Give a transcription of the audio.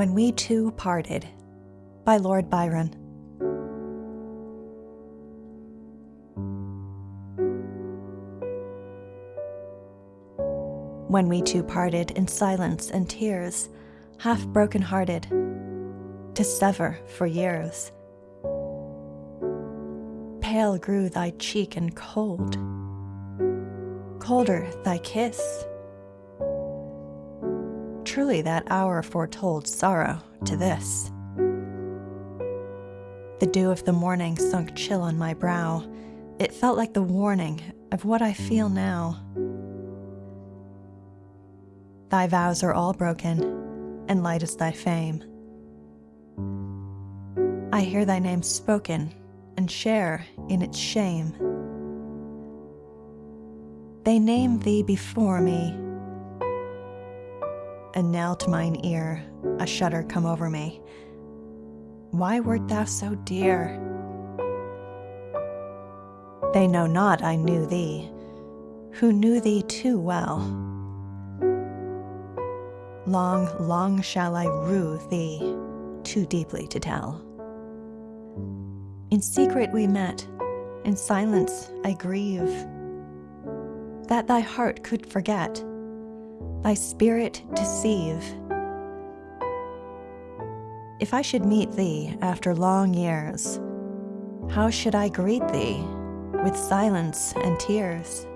When We Two Parted by Lord Byron. When we two parted in silence and tears, half broken hearted, to sever for years. Pale grew thy cheek and cold, colder thy kiss Truly that hour foretold sorrow to this. The dew of the morning sunk chill on my brow. It felt like the warning of what I feel now. Thy vows are all broken, and light is thy fame. I hear thy name spoken and share in its shame. They name thee before me and now to mine ear a shudder come over me. Why wert thou so dear? They know not I knew thee, who knew thee too well. Long, long shall I rue thee, too deeply to tell. In secret we met, in silence I grieve, that thy heart could forget thy spirit deceive. If I should meet thee after long years, how should I greet thee with silence and tears?